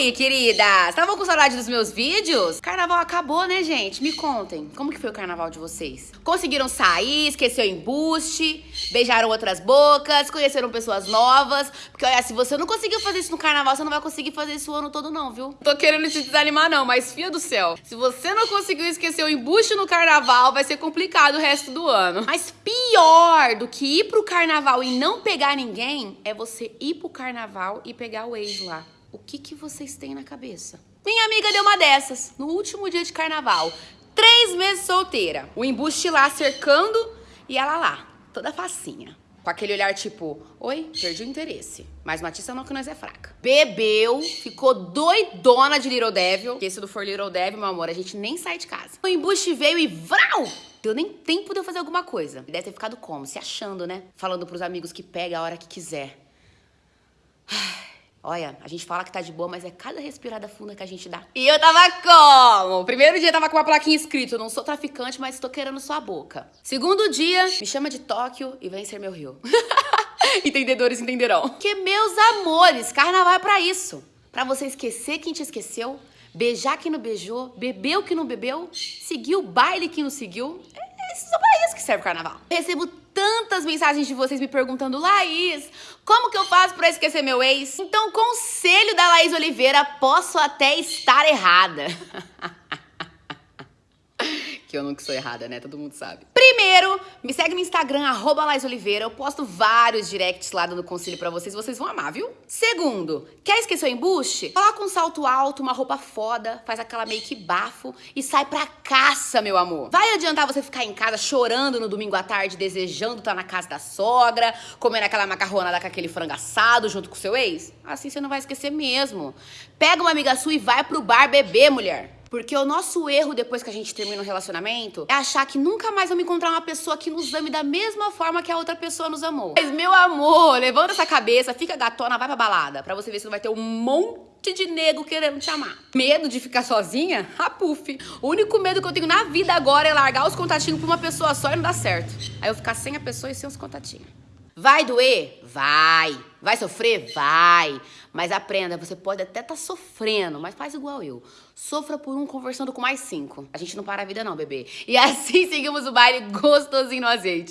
aí, queridas? Estavam com saudade dos meus vídeos? Carnaval acabou, né, gente? Me contem, como que foi o carnaval de vocês? Conseguiram sair, esqueceu embuste, beijaram outras bocas, conheceram pessoas novas? Porque, olha, se você não conseguiu fazer isso no carnaval, você não vai conseguir fazer isso o ano todo não, viu? Tô querendo te desanimar não, mas fia do céu, se você não conseguiu esquecer o embuste no carnaval, vai ser complicado o resto do ano. Mas pior do que ir pro carnaval e não pegar ninguém, é você ir pro carnaval e pegar o ex lá. O que, que vocês têm na cabeça? Minha amiga deu uma dessas, no último dia de carnaval. Três meses solteira. O embuste lá cercando e ela lá, toda facinha. Com aquele olhar tipo, oi, perdi o interesse. Mas Matissa não que nós é fraca. Bebeu, ficou doidona de Little Devil. Que esse do For Little Devil, meu amor, a gente nem sai de casa. O embuste veio e vrau! Deu nem tempo de eu fazer alguma coisa. Deve ter ficado como? Se achando, né? Falando pros amigos que pega a hora que quiser. Olha, a gente fala que tá de boa, mas é cada respirada funda que a gente dá. E eu tava como? Primeiro dia tava com uma plaquinha escrito: não sou traficante, mas estou querendo sua boca. Segundo dia, me chama de Tóquio e vem ser meu rio. Entendedores entenderão. Que meus amores, carnaval é pra isso. Pra você esquecer quem te esqueceu, beijar quem não beijou, beber o que não bebeu, seguir o baile que não seguiu. É, é só pra isso que serve o carnaval. Recebo tantas mensagens de vocês me perguntando, Laís, como que eu faço para esquecer meu ex? Então, conselho da Laís Oliveira, posso até estar errada. que eu nunca sou errada, né? Todo mundo sabe. Primeiro, me segue no Instagram, arroba Oliveira. Eu posto vários directs lá dando conselho pra vocês. Vocês vão amar, viu? Segundo, quer esquecer o embuste? Coloca um salto alto, uma roupa foda, faz aquela make bafo e sai pra caça, meu amor. Vai adiantar você ficar em casa chorando no domingo à tarde, desejando estar tá na casa da sogra, comendo aquela macarronada com aquele frango assado junto com seu ex? Assim você não vai esquecer mesmo. Pega uma amiga sua e vai pro bar beber, mulher. Porque o nosso erro depois que a gente termina um relacionamento é achar que nunca mais vamos encontrar uma pessoa que nos ame da mesma forma que a outra pessoa nos amou. Mas, meu amor, levanta essa cabeça, fica gatona, vai pra balada. Pra você ver se não vai ter um monte de nego querendo te amar. Medo de ficar sozinha? Ah, puf. O único medo que eu tenho na vida agora é largar os contatinhos pra uma pessoa só e não dar certo. Aí eu ficar sem a pessoa e sem os contatinhos. Vai doer? Vai. Vai sofrer? Vai. Mas aprenda, você pode até estar tá sofrendo, mas faz igual eu. Sofra por um conversando com mais cinco. A gente não para a vida não, bebê. E assim seguimos o baile gostosinho no azeite.